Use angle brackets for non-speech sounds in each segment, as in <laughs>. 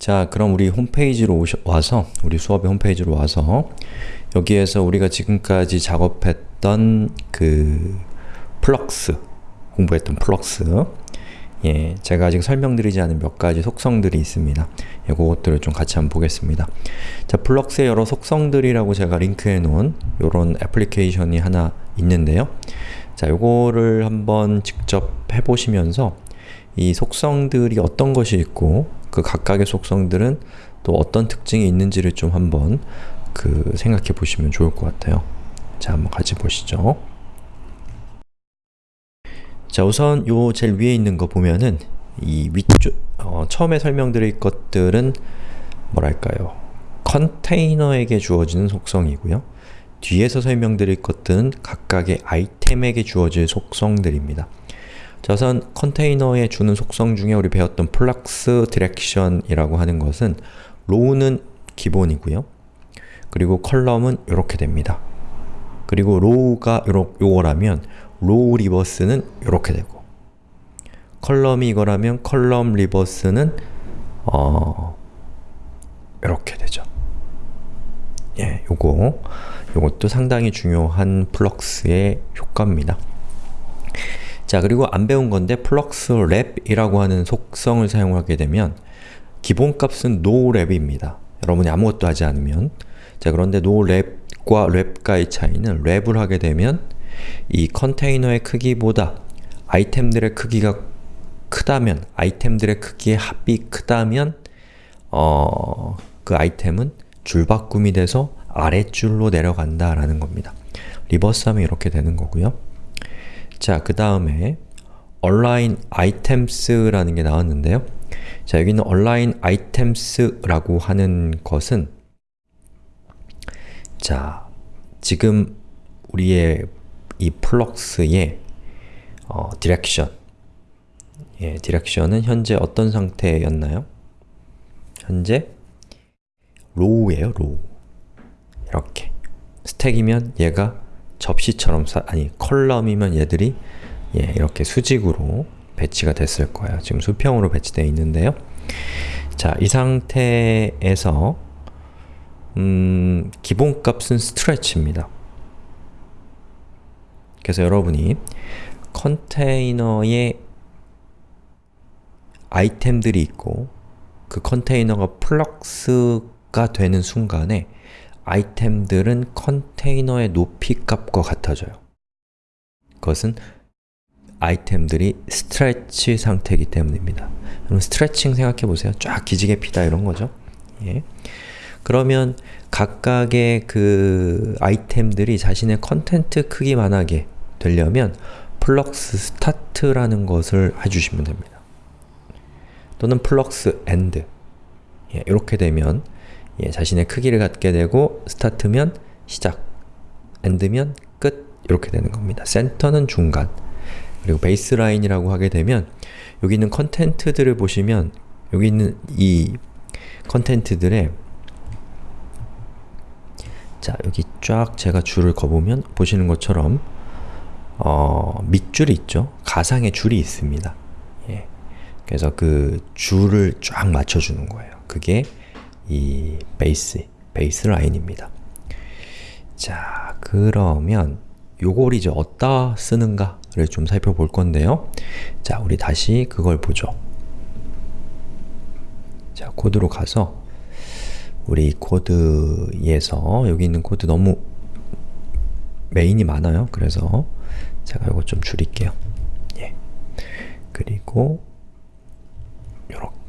자, 그럼 우리 홈페이지로 오셔, 와서, 우리 수업의 홈페이지로 와서 여기에서 우리가 지금까지 작업했던 그 flex, 공부했던 flex 예, 제가 아직 설명드리지 않은 몇 가지 속성들이 있습니다. 예, 그것들을 좀 같이 한번 보겠습니다. 자, flex의 여러 속성들이라고 제가 링크해 놓은 이런 애플리케이션이 하나 있는데요. 자, 요거를 한번 직접 해보시면서 이 속성들이 어떤 것이 있고 그 각각의 속성들은 또 어떤 특징이 있는지를 좀 한번 그 생각해 보시면 좋을 것 같아요. 자, 한번 같이 보시죠. 자, 우선 요 제일 위에 있는 거 보면은 이 위쪽 어, 처음에 설명드릴 것들은 뭐랄까요? 컨테이너에게 주어지는 속성이고요. 뒤에서 설명드릴 것들은 각각의 아이템에게 주어질 속성들입니다. 자, 우선 컨테이너에 주는 속성 중에 우리 배웠던 flex direction이라고 하는 것은 row는 기본이고요. 그리고 column은 이렇게 됩니다. 그리고 row가 요러, 요거라면 row reverse는 이렇게 되고 column이 이거라면 column reverse는 어 이렇게 되죠. 예, 요거 요것도 상당히 중요한 flex의 효과입니다. 자, 그리고 안 배운 건데 flex wrap이라고 하는 속성을 사용하게 되면 기본값은 nowrap입니다. 여러분이 아무것도 하지 않으면 자, 그런데 no랩과 랩과의 차이는 wrap을 하게 되면 이 컨테이너의 크기보다 아이템들의 크기가 크다면, 아이템들의 크기의 합이 크다면 어, 그 아이템은 줄바꿈이 돼서 아랫줄로 내려간다라는 겁니다. reverse하면 이렇게 되는 거고요. 자, 그 다음에 align items라는 게 나왔는데요. 자, 여기는 align items라고 하는 것은 자, 지금 우리의 이 flex의 어, direction 예, direction은 현재 어떤 상태였나요? 현재 row예요, row. 이렇게. stack이면 얘가 접시처럼, 사, 아니 column이면 얘들이 예, 이렇게 수직으로 배치가 됐을 거예요. 지금 수평으로 배치되어 있는데요. 자, 이 상태에서 음, 기본값은 stretch입니다. 그래서 여러분이 컨테이너에 아이템들이 있고 그 컨테이너가 flex가 되는 순간에 아이템들은 컨테이너의 높이 값과 같아져요. 그것은 아이템들이 stretch 상태이기 때문입니다. 그럼 스트레칭 생각해보세요. 쫙 기지개 피다 이런 거죠. 예. 그러면 각각의 그 아이템들이 자신의 content 크기만하게 되려면 flex start라는 것을 해주시면 됩니다. 또는 flex end 예, 이렇게 되면 예, 자신의 크기를 갖게 되고 start면 시작, end면 끝 이렇게 되는 겁니다. center는 중간 그리고 baseline이라고 하게 되면 여기 있는 content들을 보시면 여기 있는 이 content들의 자, 여기 쫙 제가 줄을 거보면 보시는 것처럼 어, 밑줄이 있죠? 가상의 줄이 있습니다. 예. 그래서 그 줄을 쫙 맞춰주는 거예요. 그게 이 베이스, 베이스 라인입니다. 자, 그러면 요걸 이제 어디다 쓰는가를 좀 살펴볼 건데요. 자, 우리 다시 그걸 보죠. 자, 코드로 가서 우리 코드에서 여기 있는 코드 너무 메인이 많아요. 그래서 제가 이거 좀 줄일게요. 예. 그리고 요렇게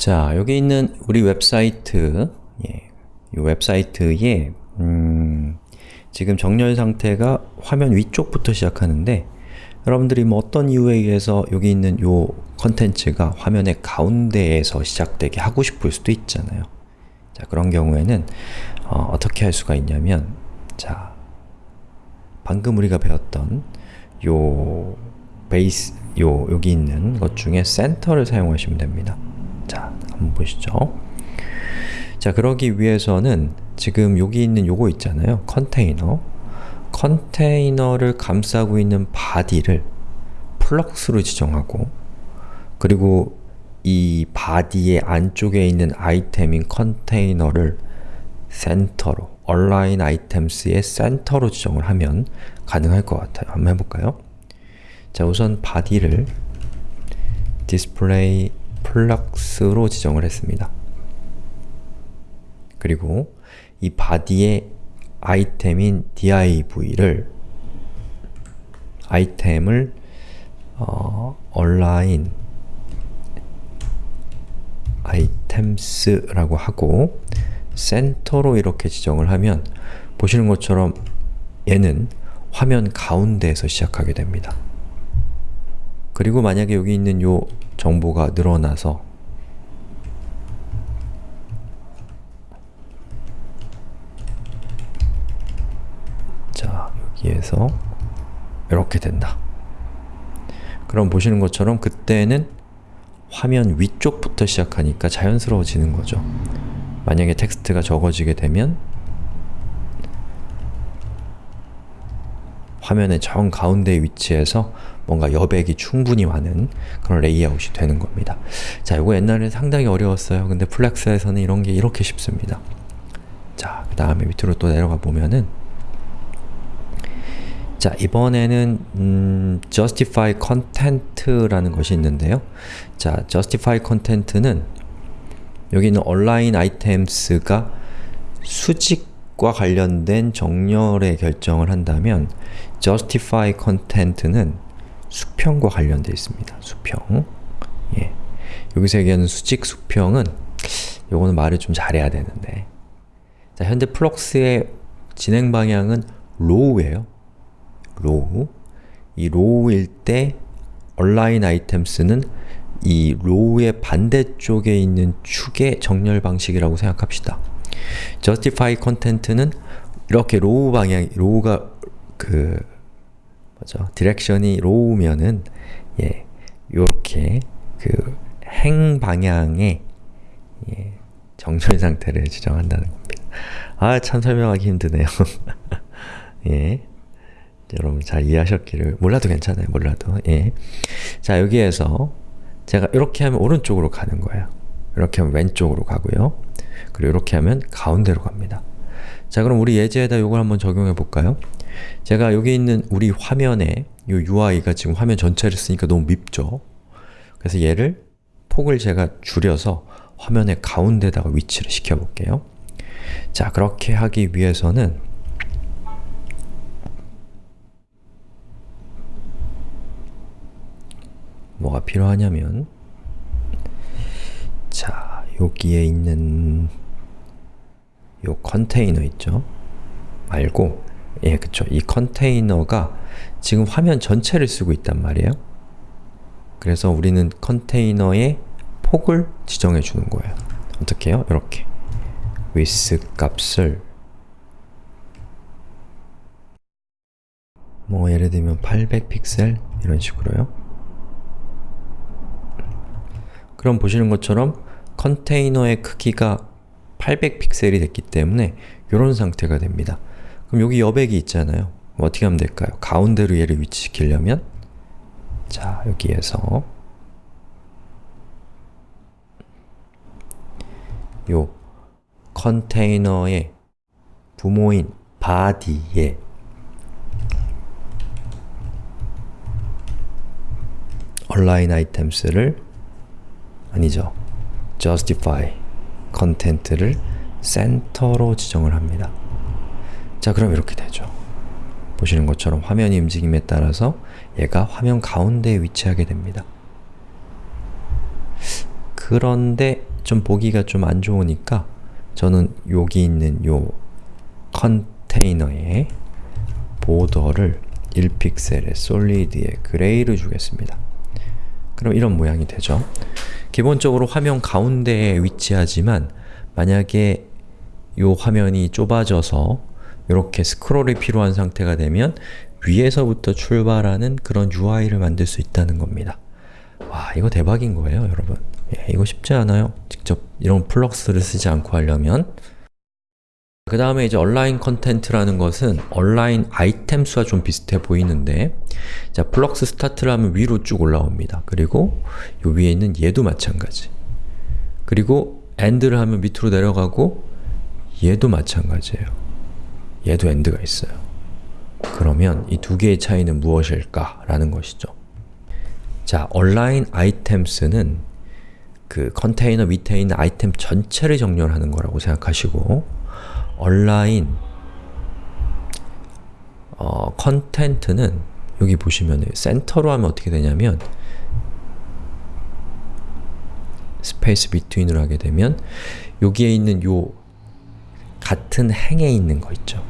자, 여기 있는 우리 웹사이트 예. 이 웹사이트에 음, 지금 정렬 상태가 화면 위쪽부터 시작하는데 여러분들이 뭐 어떤 이유에 의해서 여기 있는 요 컨텐츠가 화면의 가운데에서 시작되게 하고 싶을 수도 있잖아요. 자, 그런 경우에는 어, 떻게할 수가 있냐면 자, 방금 우리가 배웠던 요 베이스, 요 여기 있는 것 중에 센터를 사용하시면 됩니다. 자, 한번 보시죠. 자, 그러기 위해서는 지금 여기 있는 요거 있잖아요. 컨테이너 컨테이너를 감싸고 있는 바디를 flex로 지정하고 그리고 이 바디의 안쪽에 있는 아이템인 컨테이너를 센터로, align items의 센터로 지정을 하면 가능할 것 같아요. 한번 해볼까요? 자, 우선 바디를 display plugs로 지정을 했습니다. 그리고 이 바디의 아이템인 div를 아이템을 어, align items라고 하고 센터로 이렇게 지정을 하면 보시는 것처럼 얘는 화면 가운데에서 시작하게 됩니다. 그리고 만약에 여기 있는 요 정보가 늘어나서 자, 여기에서 이렇게 된다. 그럼 보시는 것처럼 그때는 화면 위쪽부터 시작하니까 자연스러워지는 거죠. 만약에 텍스트가 적어지게 되면 화면의 정 가운데 위치에서 뭔가 여백이 충분히 많은 그런 레이아웃이 되는 겁니다. 자, 이거 옛날에 상당히 어려웠어요. 근데 flex에서는 이런 게 이렇게 쉽습니다. 자, 그 다음에 밑으로 또 내려가 보면은 자, 이번에는 음, justify content라는 것이 있는데요. 자, justify content는 여기 있는 align items가 수직 과 관련된 정렬의 결정을 한다면 justify content는 수평과 관련되어 있습니다. 수평. 예. 여기서 얘기하는 수직 수평은 요거는 말을 좀 잘해야 되는데 자, 현재 flex의 진행 방향은 row예요. row 이 row일 때 align items는 이 row의 반대쪽에 있는 축의 정렬 방식이라고 생각합시다. Justify content는 이렇게 row 방향, row가 그 뭐죠? direction이 row면은 예, 요렇게 그 행 방향의 예, 정렬 상태를 지정한다는 겁니다. 아, 참 설명하기 힘드네요. <laughs> 예. 여러분 잘 이해하셨기를 몰라도 괜찮아요. 몰라도 예. 자 여기에서 제가 이렇게 하면 오른쪽으로 가는 거예요. 이렇게 하면 왼쪽으로 가고요. 그리고 이렇게 하면 가운데로 갑니다. 자 그럼 우리 예제에다 이걸 한번 적용해 볼까요? 제가 여기 있는 우리 화면에 이 UI가 지금 화면 전체를 쓰니까 너무 밉죠? 그래서 얘를 폭을 제가 줄여서 화면의 가운데다가 위치를 시켜볼게요. 자 그렇게 하기 위해서는 뭐가 필요하냐면 자, 여기에 있는 요 컨테이너 있죠? 말고 예, 그쵸. 이 컨테이너가 지금 화면 전체를 쓰고 있단 말이에요. 그래서 우리는 컨테이너의 폭을 지정해 주는 거예요. 어떻게 해요? 이렇게 width 값을 뭐 예를 들면 800픽셀 이런 식으로요. 그럼 보시는 것처럼 컨테이너의 크기가 800픽셀이 됐기 때문에 이런 상태가 됩니다. 그럼 여기 여백이 있잖아요. 뭐 어떻게 하면 될까요? 가운데로 얘를 위치시키려면 자, 여기에서 요 컨테이너의 부모인 바디에 align items를 아니죠. Justify content를 센터로 지정을 합니다. 자, 그럼 이렇게 되죠. 보시는 것처럼 화면이 움직임에 따라서 얘가 화면 가운데에 위치하게 됩니다. 그런데 좀 보기가 좀 안 좋으니까 저는 여기 있는 요 컨테이너에 보더를 1픽셀의 솔리드의 그레이를 주겠습니다. 그럼 이런 모양이 되죠. 기본적으로 화면 가운데에 위치하지만 만약에 이 화면이 좁아져서 이렇게 스크롤이 필요한 상태가 되면 위에서부터 출발하는 그런 UI를 만들 수 있다는 겁니다. 와 이거 대박인 거예요 여러분 예, 이거 쉽지 않아요 직접 이런 flex를 쓰지 않고 하려면 그 다음에 이제 align content라는 것은 align items와 좀 비슷해 보이는데 자, 플럭스 스타트를 하면 위로 쭉 올라옵니다. 그리고 요 위에 있는 얘도 마찬가지 그리고 end를 하면 밑으로 내려가고 얘도 마찬가지예요. 얘도 end가 있어요. 그러면 이 두 개의 차이는 무엇일까? 라는 것이죠. 자, align items는 그 컨테이너 밑에 있는 아이템 전체를 정렬하는 거라고 생각하시고 align 어, content는 여기 보시면 센터로 하면 어떻게 되냐면 space between을 하게 되면 여기에 있는 요 같은 행에 있는 거 있죠.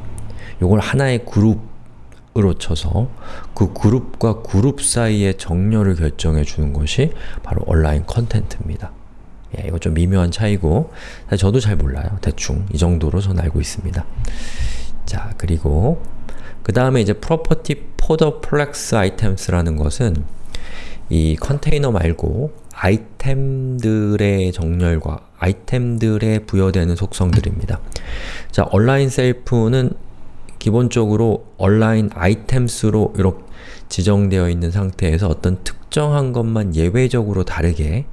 요걸 하나의 그룹으로 쳐서 그 그룹과 그룹 사이의 정렬을 결정해 주는 것이 바로 온라인 컨텐트입니다. 예, 이거 좀 미묘한 차이고 사실 저도 잘 몰라요. 대충 이 정도로 저는 알고 있습니다. 자, 그리고 그 다음에 이제 property folder flex items라는 것은 이 컨테이너 말고 아이템들의 정렬과 아이템들에 부여되는 속성들입니다. 자, 온라인 셀프는 기본적으로 align items로 이렇게 지정되어 있는 상태에서 어떤 특정한 것만 예외적으로 다르게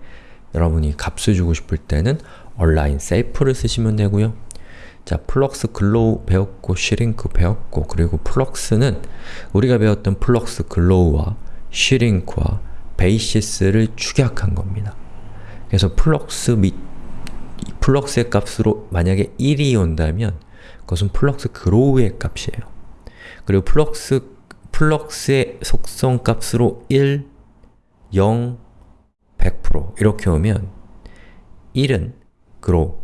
여러분이 값을 주고 싶을 때는 align self를 쓰시면 되고요. 자, flex grow 배웠고 shrink 배웠고 그리고 flex는 우리가 배웠던 flex grow와 shrink와 basis를 축약한 겁니다. 그래서 flex 및 flex의 값으로 만약에 1이 온다면 그것은 flex grow의 값이에요. 그리고 flex flex의 속성 값으로 1, 0, 100% 이렇게 오면 1은 grow,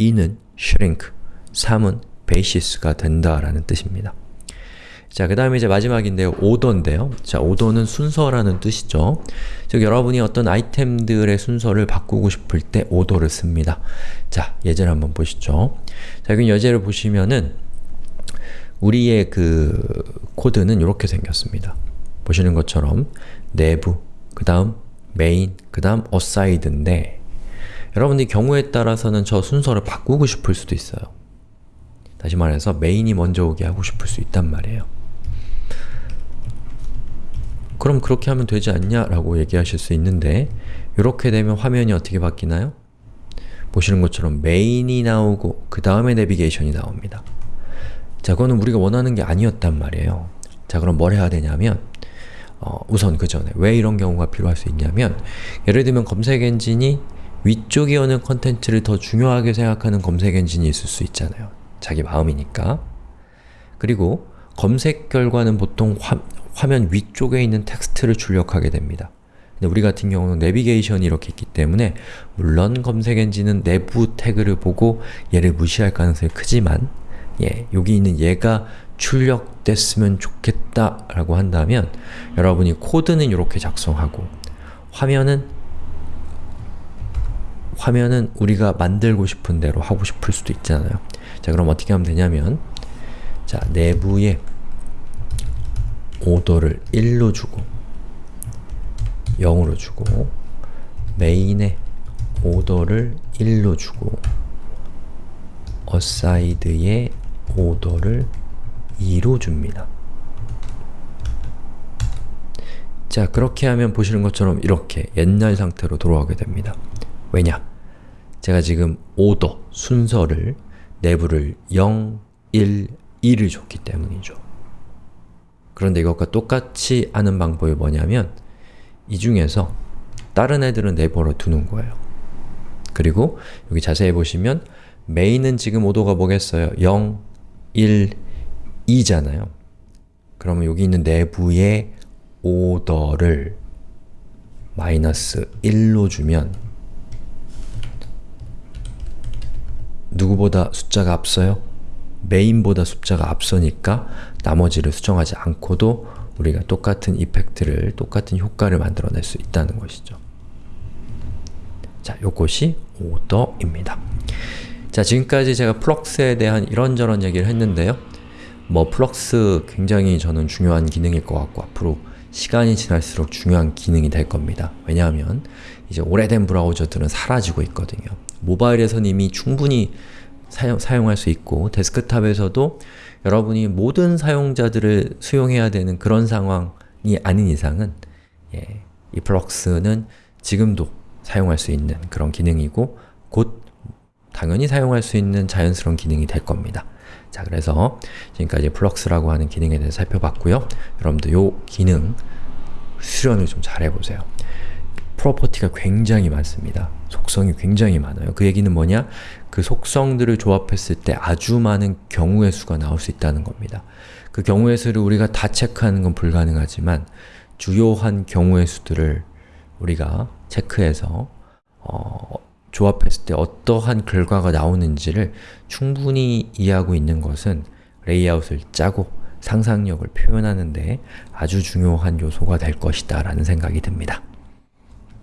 2는 shrink, 3은 basis가 된다라는 뜻입니다. 자, 그 다음에 이제 마지막인데요. 오더인데요. 자, 오더는 순서라는 뜻이죠. 즉, 여러분이 어떤 아이템들의 순서를 바꾸고 싶을 때 오더를 씁니다. 자, 예제를 한번 보시죠. 자, 여기 예제를 보시면은 우리의 그 코드는 이렇게 생겼습니다. 보시는 것처럼 nav, 그 다음 메인, 그 다음 aside인데 여러분들이 경우에 따라서는 저 순서를 바꾸고 싶을 수도 있어요. 다시 말해서 메인이 먼저 오게 하고 싶을 수 있단 말이에요. 그럼 그렇게 하면 되지 않냐? 라고 얘기하실 수 있는데 이렇게 되면 화면이 어떻게 바뀌나요? 보시는 것처럼 메인이 나오고 그 다음에 내비게이션이 나옵니다. 자, 그거는 우리가 원하는 게 아니었단 말이에요. 자, 그럼 뭘 해야 되냐면 어, 우선 그 전에 왜 이런 경우가 필요할 수 있냐면 예를 들면 검색 엔진이 위쪽에 오는 컨텐츠를 더 중요하게 생각하는 검색 엔진이 있을 수 있잖아요. 자기 마음이니까. 그리고 검색 결과는 보통 화, 화면 위쪽에 있는 텍스트를 출력하게 됩니다. 근데 우리 같은 경우는 내비게이션이 이렇게 있기 때문에 물론 검색 엔진은 내부 태그를 보고 얘를 무시할 가능성이 크지만 예, 여기 있는 얘가 출력됐으면 좋겠다 라고 한다면 여러분이 코드는 이렇게 작성하고 화면은 화면은 우리가 만들고 싶은 대로 하고 싶을 수도 있잖아요. 자 그럼 어떻게 하면 되냐면 자 내부에 오더를 1로 주고 0으로 주고 메인에 오더를 1로 주고 어사이드에 오더를 2로 줍니다. 자, 그렇게 하면 보시는 것처럼 이렇게 옛날 상태로 돌아가게 됩니다. 왜냐? 제가 지금 오더, 순서를, 내부를 0, 1, 2를 줬기 때문이죠. 그런데 이것과 똑같이 하는 방법이 뭐냐면 이 중에서 다른 애들은 내버려 두는 거예요. 그리고 여기 자세히 보시면 메인은 지금 오더가 뭐겠어요? 0, 1, 2잖아요. 그러면 여기 있는 내부의 오더를 마이너스 1로 주면 누구보다 숫자가 앞서요? 메인보다 숫자가 앞서니까 나머지를 수정하지 않고도 우리가 똑같은 이펙트를, 똑같은 효과를 만들어낼 수 있다는 것이죠. 자, 요것이 오더입니다. 자, 지금까지 제가 플럭스에 대한 이런저런 얘기를 했는데요. 뭐 flex 굉장히 저는 중요한 기능일 것 같고 앞으로 시간이 지날수록 중요한 기능이 될 겁니다. 왜냐하면 이제 오래된 브라우저들은 사라지고 있거든요. 모바일에서는 이미 충분히 사용, 사용할 수 있고 데스크탑에서도 여러분이 모든 사용자들을 수용해야 되는 그런 상황이 아닌 이상은 예, 이 flex는 지금도 사용할 수 있는 그런 기능이고 곧 당연히 사용할 수 있는 자연스러운 기능이 될 겁니다. 자, 그래서 지금까지 flex라고 하는 기능에 대해서 살펴봤고요. 여러분들 이 기능 수련을 좀 잘 해보세요. property가 굉장히 많습니다. 속성이 굉장히 많아요. 그 얘기는 뭐냐? 그 속성들을 조합했을 때 아주 많은 경우의 수가 나올 수 있다는 겁니다. 그 경우의 수를 우리가 다 체크하는 건 불가능하지만 주요한 경우의 수들을 우리가 체크해서 어, 조합했을 때 어떠한 결과가 나오는지를 충분히 이해하고 있는 것은 레이아웃을 짜고 상상력을 표현하는 데 아주 중요한 요소가 될 것이다 라는 생각이 듭니다.